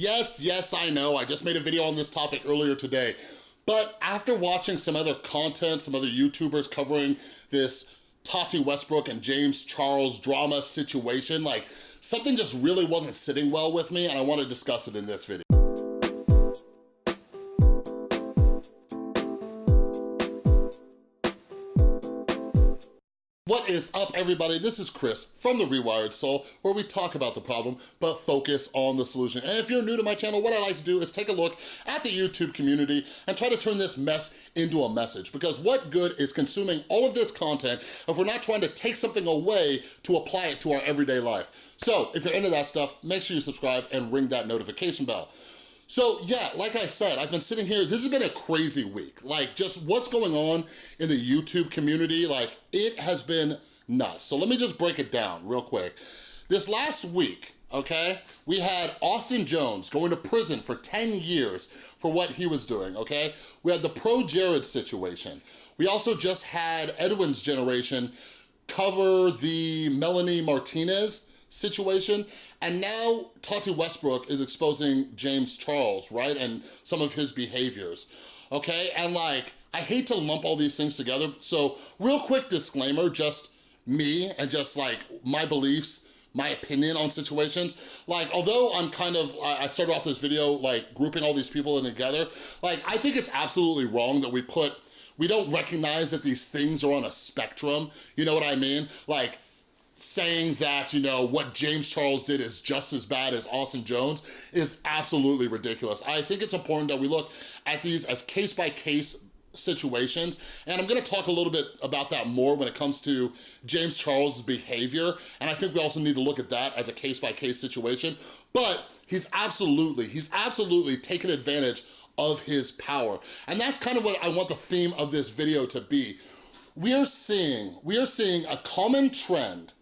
Yes, yes, I know, I just made a video on this topic earlier today, but after watching some other content, some other YouTubers covering this Tati Westbrook and James Charles drama situation, like something just really wasn't sitting well with me and I wanna discuss it in this video. Is up, everybody? This is Chris from The Rewired Soul, where we talk about the problem, but focus on the solution. And if you're new to my channel, what I like to do is take a look at the YouTube community and try to turn this mess into a message. Because what good is consuming all of this content if we're not trying to take something away to apply it to our everyday life? So if you're into that stuff, make sure you subscribe and ring that notification bell. So yeah, like I said, I've been sitting here, this has been a crazy week. Like just what's going on in the YouTube community, like it has been nuts. So let me just break it down real quick. This last week, okay, we had Austin Jones going to prison for 10 years for what he was doing, okay? We had the ProJared situation. We also just had Edwin's generation cover the Melanie Martinez situation. And now Tati Westbrook is exposing James Charles, right? And some of his behaviors, okay? And like, I hate to lump all these things together. So real quick disclaimer, just me and just like my beliefs, my opinion on situations. Like, although I'm kind of, I started off this video like grouping all these people in together, like I think it's absolutely wrong that we put, we don't recognize that these things are on a spectrum, you know what I mean? Like, saying that, you know, what James Charles did is just as bad as Austin Jones is absolutely ridiculous. I think it's important that we look at these as case-by-case -case situations and I'm gonna talk a little bit about that more when it comes to James Charles' behavior and I think we also need to look at that as a case-by-case -case situation but he's absolutely he's absolutely taken advantage of his power and that's kind of what I want the theme of this video to be we are seeing we are seeing a common trend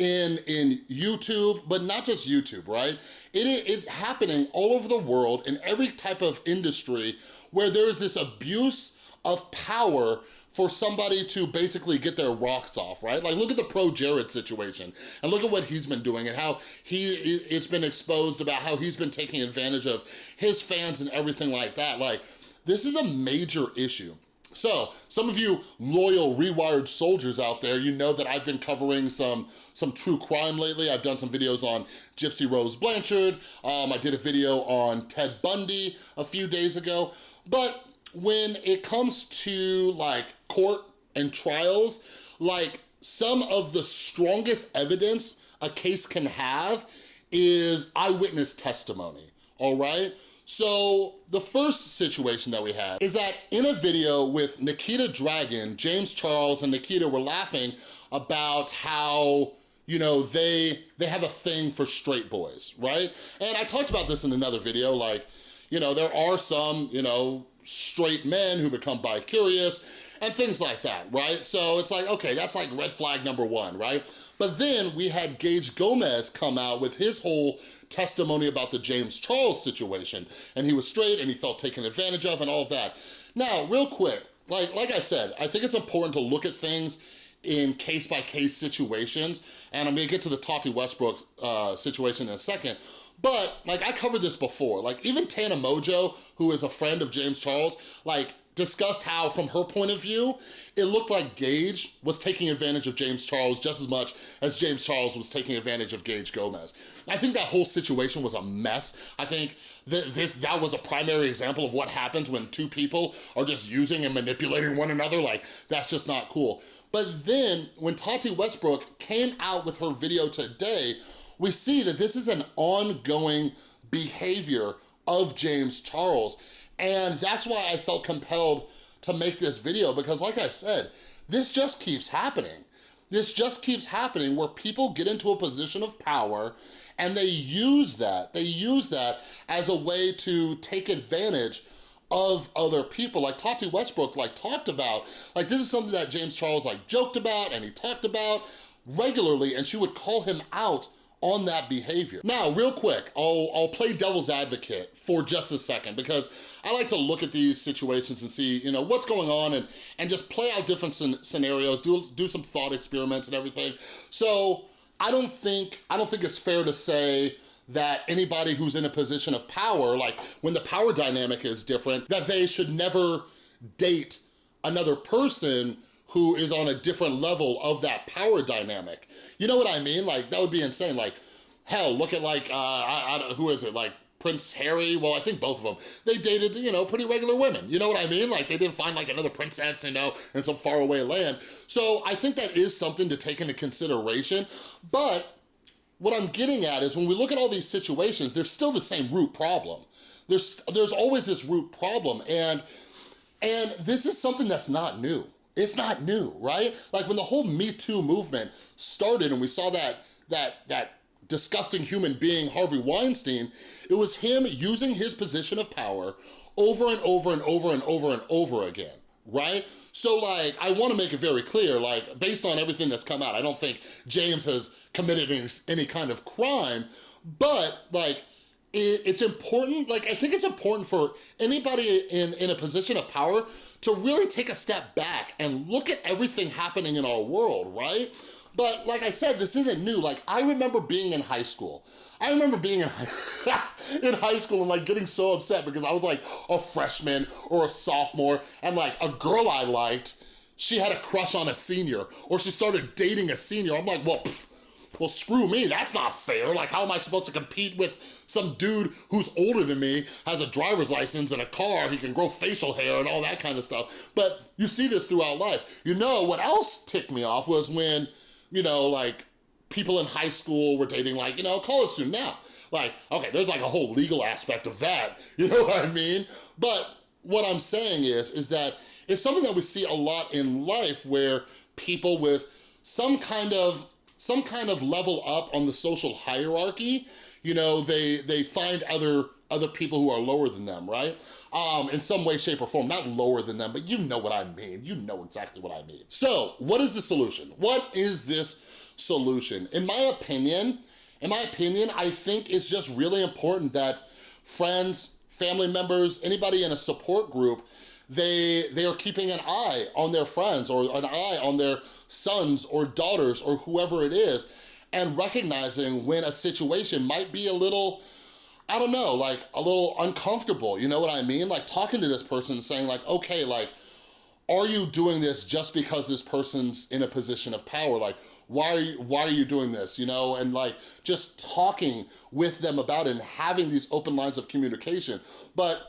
in, in YouTube, but not just YouTube, right? It, it's happening all over the world in every type of industry where there's this abuse of power for somebody to basically get their rocks off, right? Like look at the ProJared situation and look at what he's been doing and how he it's been exposed about how he's been taking advantage of his fans and everything like that. Like this is a major issue. So, some of you loyal Rewired soldiers out there, you know that I've been covering some, some true crime lately. I've done some videos on Gypsy Rose Blanchard. Um, I did a video on Ted Bundy a few days ago. But when it comes to like court and trials, like some of the strongest evidence a case can have is eyewitness testimony, all right? So the first situation that we had is that in a video with Nikita Dragon, James Charles and Nikita were laughing about how you know, they they have a thing for straight boys, right? And I talked about this in another video, like, you know, there are some, you know, straight men who become bi-curious and things like that, right? So it's like, okay, that's like red flag number one, right? But then we had Gage Gomez come out with his whole testimony about the James Charles situation, and he was straight and he felt taken advantage of and all of that. Now, real quick, like, like I said, I think it's important to look at things in case-by-case -case situations, and I'm gonna get to the Tati Westbrook uh, situation in a second, but like I covered this before, like even Tana Mongeau, who is a friend of James Charles, like discussed how from her point of view, it looked like Gage was taking advantage of James Charles just as much as James Charles was taking advantage of Gage Gomez. I think that whole situation was a mess. I think that this that was a primary example of what happens when two people are just using and manipulating one another. Like, that's just not cool. But then when Tati Westbrook came out with her video today, we see that this is an ongoing behavior of James Charles. And that's why I felt compelled to make this video because like I said, this just keeps happening. This just keeps happening where people get into a position of power and they use that, they use that as a way to take advantage of other people. Like Tati Westbrook like talked about, like this is something that James Charles like joked about and he talked about regularly and she would call him out on that behavior. Now, real quick, I'll, I'll play devil's advocate for just a second because I like to look at these situations and see, you know, what's going on and, and just play out different scenarios, do, do some thought experiments and everything. So I don't think, I don't think it's fair to say that anybody who's in a position of power, like when the power dynamic is different, that they should never date another person who is on a different level of that power dynamic. You know what I mean? Like, that would be insane. Like, hell, look at like, uh, I, I, who is it? Like, Prince Harry, well, I think both of them, they dated, you know, pretty regular women. You know what I mean? Like they didn't find like another princess, you know, in some faraway land. So I think that is something to take into consideration. But what I'm getting at is when we look at all these situations, there's still the same root problem. There's, there's always this root problem. And, and this is something that's not new. It's not new, right? Like when the whole Me Too movement started and we saw that, that, that disgusting human being, Harvey Weinstein, it was him using his position of power over and over and over and over and over again, right? So like, I wanna make it very clear, like based on everything that's come out, I don't think James has committed any, any kind of crime, but like, it, it's important, like I think it's important for anybody in, in a position of power to really take a step back and look at everything happening in our world, right? But like I said, this isn't new. Like I remember being in high school. I remember being in high, in high school and like getting so upset because I was like a freshman or a sophomore and like a girl I liked, she had a crush on a senior or she started dating a senior. I'm like, well, well, screw me, that's not fair. Like, how am I supposed to compete with some dude who's older than me, has a driver's license and a car, he can grow facial hair and all that kind of stuff. But you see this throughout life. You know, what else ticked me off was when you know, like people in high school were dating like, you know, college student now. Like, okay, there's like a whole legal aspect of that, you know what I mean? But what I'm saying is, is that it's something that we see a lot in life where people with some kind of some kind of level up on the social hierarchy, you know, they they find other other people who are lower than them, right? Um, in some way, shape, or form. Not lower than them, but you know what I mean. You know exactly what I mean. So, what is the solution? What is this solution? In my opinion, in my opinion, I think it's just really important that friends, family members, anybody in a support group, they, they are keeping an eye on their friends or an eye on their sons or daughters or whoever it is and recognizing when a situation might be a little I don't know, like a little uncomfortable, you know what I mean? Like talking to this person saying like, okay, like, are you doing this just because this person's in a position of power? Like, why are you, why are you doing this, you know? And like, just talking with them about it and having these open lines of communication. But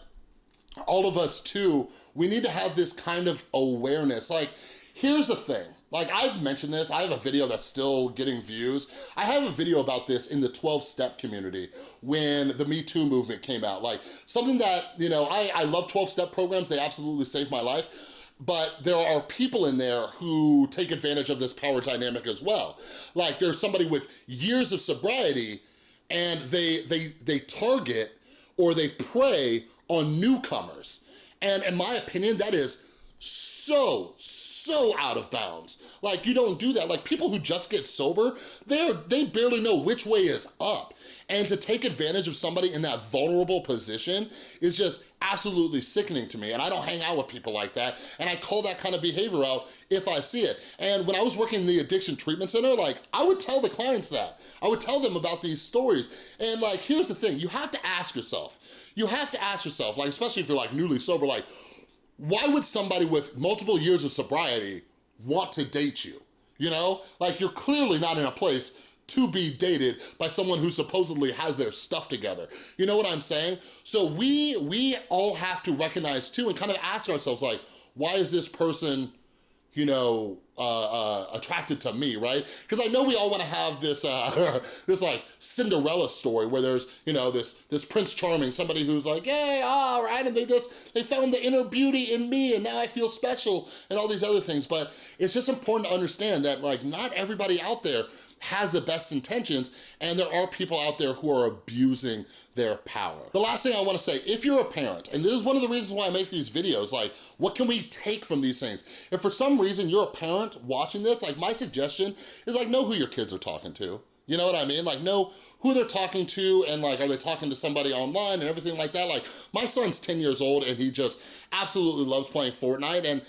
all of us too, we need to have this kind of awareness. Like, here's the thing, like I've mentioned this, I have a video that's still getting views. I have a video about this in the 12-step community when the Me Too movement came out. Like something that, you know, I, I love 12-step programs, they absolutely saved my life but there are people in there who take advantage of this power dynamic as well. Like there's somebody with years of sobriety and they, they, they target or they prey on newcomers. And in my opinion, that is so, so out of bounds. Like, you don't do that. Like, people who just get sober, they're, they barely know which way is up. And to take advantage of somebody in that vulnerable position is just absolutely sickening to me. And I don't hang out with people like that. And I call that kind of behavior out if I see it. And when I was working in the addiction treatment center, like, I would tell the clients that. I would tell them about these stories. And like, here's the thing, you have to ask yourself. You have to ask yourself, like, especially if you're like newly sober, like, why would somebody with multiple years of sobriety want to date you? You know, like you're clearly not in a place to be dated by someone who supposedly has their stuff together. You know what I'm saying? So we, we all have to recognize too and kind of ask ourselves like, why is this person you know, uh, uh, attracted to me, right? Because I know we all want to have this, uh, this like Cinderella story where there's, you know, this this Prince Charming, somebody who's like, hey, all right, and they just they found the inner beauty in me, and now I feel special, and all these other things. But it's just important to understand that like not everybody out there has the best intentions and there are people out there who are abusing their power. The last thing I wanna say, if you're a parent, and this is one of the reasons why I make these videos, like what can we take from these things? If for some reason you're a parent watching this, like my suggestion is like know who your kids are talking to. You know what I mean? Like know who they're talking to and like are they talking to somebody online and everything like that. Like my son's 10 years old and he just absolutely loves playing Fortnite and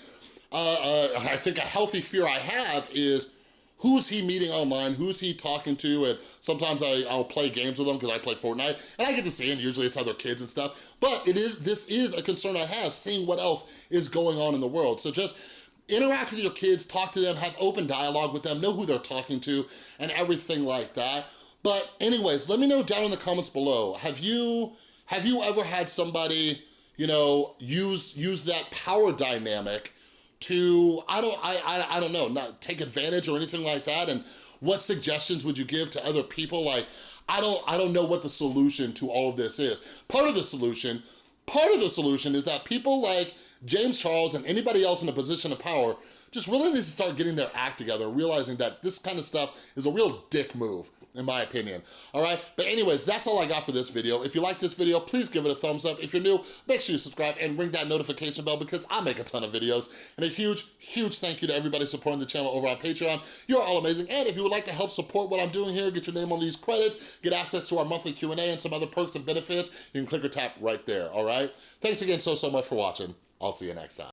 uh, uh, I think a healthy fear I have is who's he meeting online, who's he talking to, and sometimes I, I'll play games with them because I play Fortnite, and I get to see, and usually it's other kids and stuff, but it is this is a concern I have, seeing what else is going on in the world. So just interact with your kids, talk to them, have open dialogue with them, know who they're talking to, and everything like that. But anyways, let me know down in the comments below, have you, have you ever had somebody, you know, use, use that power dynamic to, I don't, I, I, I don't know, not take advantage or anything like that? And what suggestions would you give to other people? Like, I don't, I don't know what the solution to all of this is. Part of the solution, part of the solution is that people like James Charles and anybody else in a position of power just really needs to start getting their act together, realizing that this kind of stuff is a real dick move, in my opinion, all right? But anyways, that's all I got for this video. If you like this video, please give it a thumbs up. If you're new, make sure you subscribe and ring that notification bell because I make a ton of videos. And a huge, huge thank you to everybody supporting the channel over on Patreon. You're all amazing. And if you would like to help support what I'm doing here, get your name on these credits, get access to our monthly Q&A and some other perks and benefits, you can click or tap right there, all right? Thanks again so, so much for watching. I'll see you next time.